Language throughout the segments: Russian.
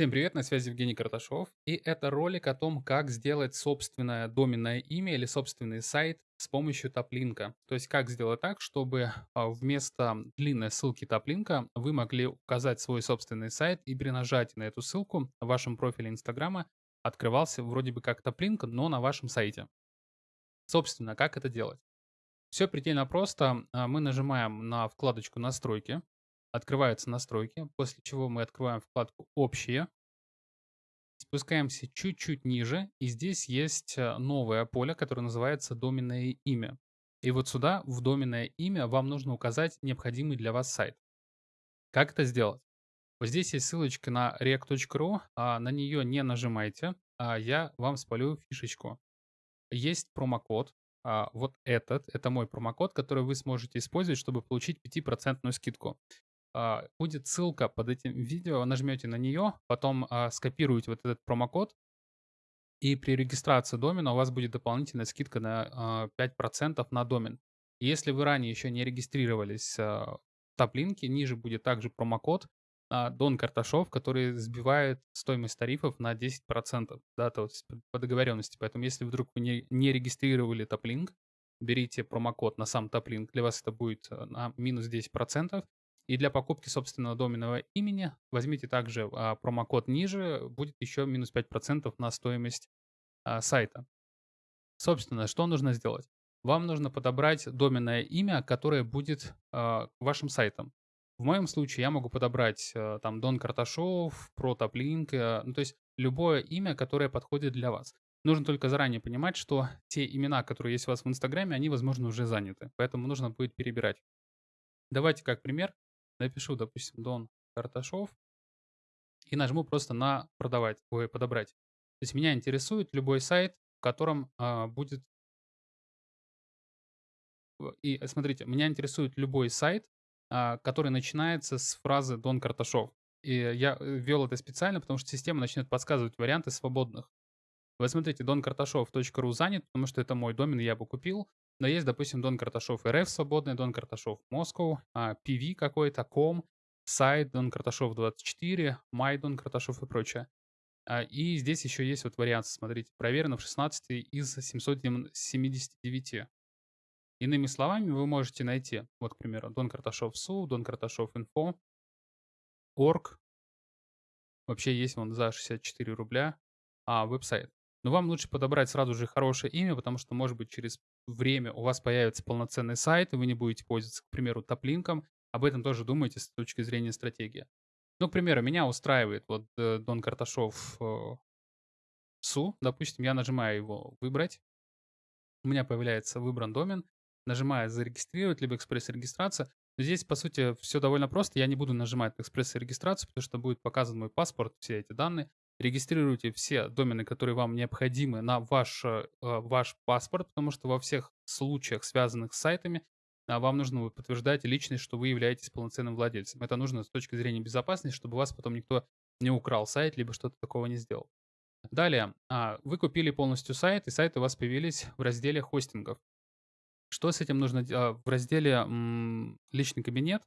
Всем привет, на связи Евгений Карташов, и это ролик о том, как сделать собственное доменное имя или собственный сайт с помощью топлинка. То есть как сделать так, чтобы а, вместо длинной ссылки топлинка вы могли указать свой собственный сайт и при нажатии на эту ссылку в вашем профиле Инстаграма открывался вроде бы как топлинк, но на вашем сайте. Собственно, как это делать? Все предельно просто. А, мы нажимаем на вкладочку «Настройки», открываются настройки, после чего мы открываем вкладку «Общие», спускаемся чуть-чуть ниже, и здесь есть э, новое поле, которое называется «Доменное имя». И вот сюда, в доменное имя, вам нужно указать необходимый для вас сайт. Как это сделать? Вот здесь есть ссылочка на react.ru, а на нее не нажимайте, а я вам спалю фишечку. Есть промокод, а, вот этот, это мой промокод, который вы сможете использовать, чтобы получить 5% скидку. А, будет ссылка под этим видео, нажмете на нее, потом а, скопируете вот этот промокод, и при регистрации домена у вас будет дополнительная скидка на 5% а, на домен. Если вы ранее еще не регистрировались в топ-линке, ниже будет также промокод Дон Карташов, который сбивает стоимость тарифов на 10%, да, то есть по договоренности. Поэтому если вдруг вы не, регистрировали топ-линк, берите промокод на сам топ-линк, для вас это будет на минус 10%, и для покупки собственного доменного имени возьмите также а, промокод ниже, будет еще минус 5% на стоимость а, сайта. Собственно, что нужно сделать? Вам нужно подобрать доменное имя, которое будет а, вашим сайтом. В моем случае я могу подобрать там Дон Карташов, Протоплинк, ну то есть любое имя, которое подходит для вас. Нужно только заранее понимать, что те имена, которые есть у вас в Инстаграме, они, возможно, уже заняты. Поэтому нужно будет перебирать. Давайте как пример напишу, допустим, Дон Карташов и нажму просто на продавать, ой, подобрать. То есть меня интересует любой сайт, в котором а, будет... И э, смотрите, меня интересует любой сайт, а, который начинается с фразы Дон Карташов. И я э, ввел это специально, потому что система начнет подсказывать варианты свободных. Вы смотрите, donkарташов.ру занят, потому что это мой домен, я бы купил. Но есть, допустим, Дон Карташов РФ свободный, Дон Карташов Москва, PV какой-то, ком, сайт Дон Карташов 24, Май Дон Карташов и прочее. А, и здесь еще есть вот вариант, смотрите, проверено в 16 из 779. Иными словами, вы можете найти, вот, к примеру, Дон Карташов СУ, Дон Карташов Инфо, Орг, вообще есть вон за 64 рубля, а веб-сайт. Но вам лучше подобрать сразу же хорошее имя, потому что, может быть, через время у вас появится полноценный сайт, и вы не будете пользоваться, к примеру, топлинком. Об этом тоже думайте с точки зрения стратегии. Ну, к примеру, меня устраивает вот э, Дон Карташов э, СУ. Допустим, я нажимаю его «Выбрать». У меня появляется выбран домен. Нажимаю «Зарегистрировать», либо «Экспресс-регистрация». Здесь, по сути, все довольно просто. Я не буду нажимать экспресс-регистрацию, потому что будет показан мой паспорт, все эти данные регистрируйте все домены, которые вам необходимы на ваш, э, ваш паспорт, потому что во всех случаях, связанных с сайтами, а, вам нужно подтверждать личность, что вы являетесь полноценным владельцем. Это нужно с точки зрения безопасности, чтобы вас потом никто не украл сайт, либо что-то такого не сделал. Далее, а, вы купили полностью сайт, и сайты у вас появились в разделе хостингов. Что с этим нужно делать? В разделе «Личный кабинет»,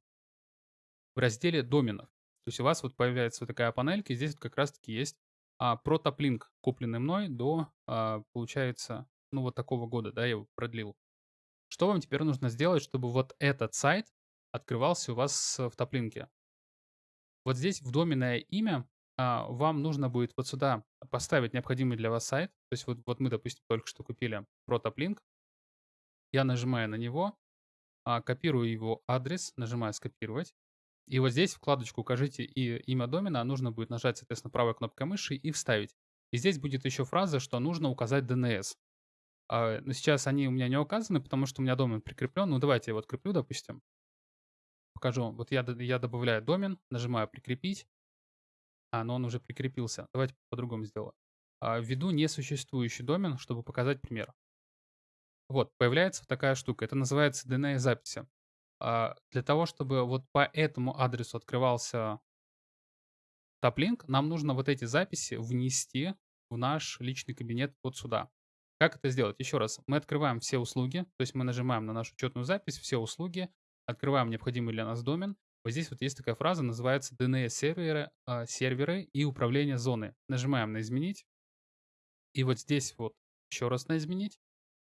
в разделе доменов. То есть у вас вот появляется вот такая панелька, и здесь вот как раз-таки есть а, протоплинк, купленный мной до, а, получается, ну вот такого года, да, я его продлил. Что вам теперь нужно сделать, чтобы вот этот сайт открывался у вас в топлинке? Вот здесь в доменное имя а, вам нужно будет вот сюда поставить необходимый для вас сайт. То есть вот, вот мы, допустим, только что купили протоплинк. Я нажимаю на него, а, копирую его адрес, нажимаю «Скопировать». И вот здесь вкладочку «Укажите и имя домена» нужно будет нажать, соответственно, правой кнопкой мыши и вставить. И здесь будет еще фраза, что нужно указать DNS. А, но сейчас они у меня не указаны, потому что у меня домен прикреплен. Ну, давайте я его откреплю, допустим. Покажу. Вот я, я добавляю домен, нажимаю «Прикрепить». А, но он уже прикрепился. Давайте по-другому сделаю. А, введу несуществующий домен, чтобы показать пример. Вот, появляется такая штука. Это называется DNS-записи. А, для того, чтобы вот по этому адресу открывался топлинк, нам нужно вот эти записи внести в наш личный кабинет вот сюда. Как это сделать? Еще раз, мы открываем все услуги, то есть мы нажимаем на нашу учетную запись, все услуги, открываем необходимый для нас домен, Вот здесь вот есть такая фраза, называется DNS-серверы а, серверы и управление зоны. Нажимаем на «Изменить». И вот здесь вот еще раз на «Изменить».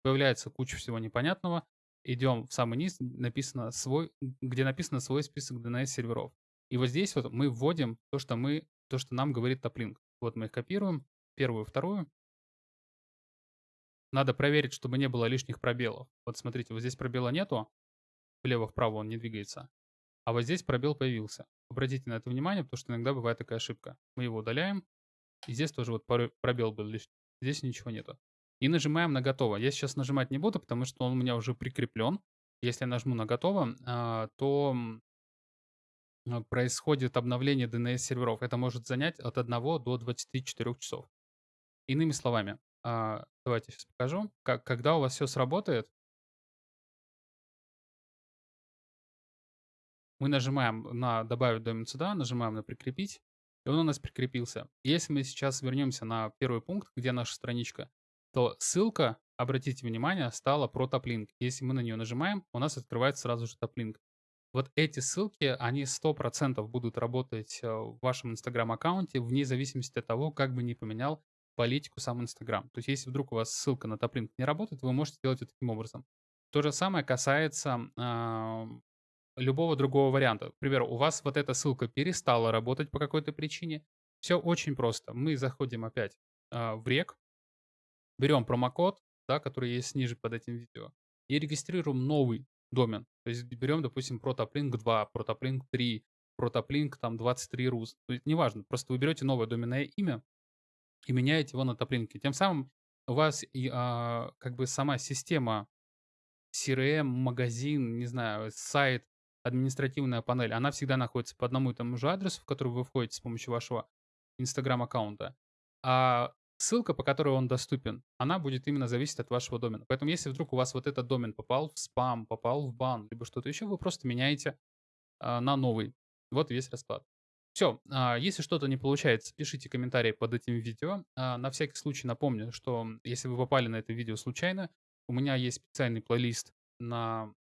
Появляется куча всего непонятного. Идем в самый низ, написано свой, где написано свой список DNS-серверов. И вот здесь вот мы вводим то, что, мы, то, что нам говорит топлинк. Вот мы их копируем, первую, вторую. Надо проверить, чтобы не было лишних пробелов. Вот смотрите, вот здесь пробела нету, влево-вправо он не двигается. А вот здесь пробел появился. Обратите на это внимание, потому что иногда бывает такая ошибка. Мы его удаляем. И здесь тоже вот пробел был лишний. Здесь ничего нету. И нажимаем на готово. Я сейчас нажимать не буду, потому что он у меня уже прикреплен. Если я нажму на готово, а, то а, происходит обновление DNS-серверов. Это может занять от 1 до 24 часов. Иными словами, а, давайте сейчас покажу. Как, когда у вас все сработает, мы нажимаем на «Добавить домен сюда», нажимаем на «Прикрепить», и он у нас прикрепился. Если мы сейчас вернемся на первый пункт, где наша страничка, то ссылка, обратите внимание, стала про топлинк. Если мы на нее нажимаем, у нас открывается сразу же топлинк. Вот эти ссылки, они 100% будут работать э, в вашем Инстаграм-аккаунте, вне зависимости от того, как бы ни поменял политику сам Инстаграм. То есть, если вдруг у вас ссылка на топлинк не работает, вы можете делать это таким образом. То же самое касается э, любого другого варианта. К примеру, у вас вот эта ссылка перестала работать по какой-то причине. Все очень просто. Мы заходим опять э, в рек, берем промокод, да, который есть ниже под этим видео, и регистрируем новый домен. То есть берем, допустим, Protoplink 2, Protoplink 3, Protoplink там 23 рус. То есть неважно, просто вы берете новое доменное имя и меняете его на топлинки. Тем самым у вас и, а, как бы сама система CRM, магазин, не знаю, сайт, административная панель, она всегда находится по одному и тому же адресу, в который вы входите с помощью вашего Инстаграм-аккаунта. А ссылка, по которой он доступен, она будет именно зависеть от вашего домена. Поэтому если вдруг у вас вот этот домен попал в спам, попал в бан, либо что-то еще, вы просто меняете а, на новый. Вот весь расклад. Все, а, если что-то не получается, пишите комментарии под этим видео. А, на всякий случай напомню, что если вы попали на это видео случайно, у меня есть специальный плейлист на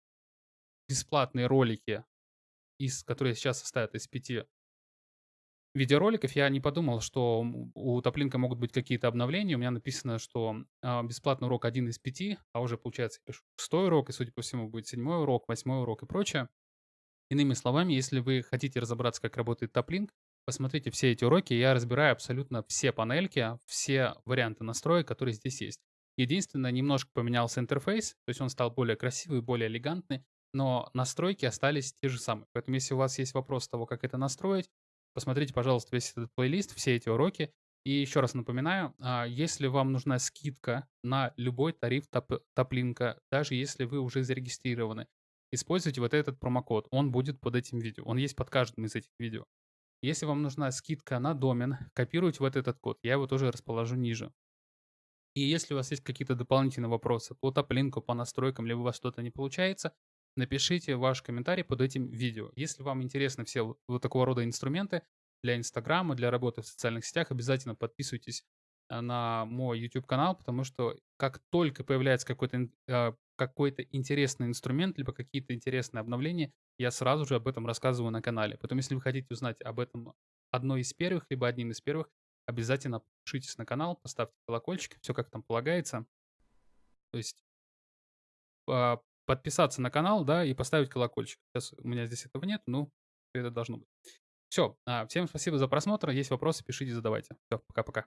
бесплатные ролики, из, которые сейчас состоят из пяти видеороликов, я не подумал, что у Топлинка могут быть какие-то обновления. У меня написано, что э, бесплатный урок один из пяти, а уже, получается, пишу шестой урок, и, судя по всему, будет седьмой урок, восьмой урок и прочее. Иными словами, если вы хотите разобраться, как работает Топлинк, посмотрите все эти уроки, я разбираю абсолютно все панельки, все варианты настроек, которые здесь есть. Единственное, немножко поменялся интерфейс, то есть он стал более красивый, более элегантный, но настройки остались те же самые. Поэтому если у вас есть вопрос того, как это настроить, посмотрите, пожалуйста, весь этот плейлист, все эти уроки. И еще раз напоминаю, а, если вам нужна скидка на любой тариф топ, топлинка, даже если вы уже зарегистрированы, используйте вот этот промокод, он будет под этим видео, он есть под каждым из этих видео. Если вам нужна скидка на домен, копируйте вот этот код, я его тоже расположу ниже. И если у вас есть какие-то дополнительные вопросы по топлинку, по настройкам, либо у вас что-то не получается, напишите ваш комментарий под этим видео. Если вам интересны все вот такого рода инструменты для Инстаграма, для работы в социальных сетях, обязательно подписывайтесь э, на мой YouTube канал, потому что как только появляется какой-то э, какой-то интересный инструмент, либо какие-то интересные обновления, я сразу же об этом рассказываю на канале. Поэтому, если вы хотите узнать об этом одной из первых, либо одним из первых, обязательно подпишитесь на канал, поставьте колокольчик, все как там полагается. То есть а, подписаться на канал, да, и поставить колокольчик. Сейчас у меня здесь этого нет, но это должно быть. Все, а, всем спасибо за просмотр. Есть вопросы, пишите, задавайте. Все, пока-пока.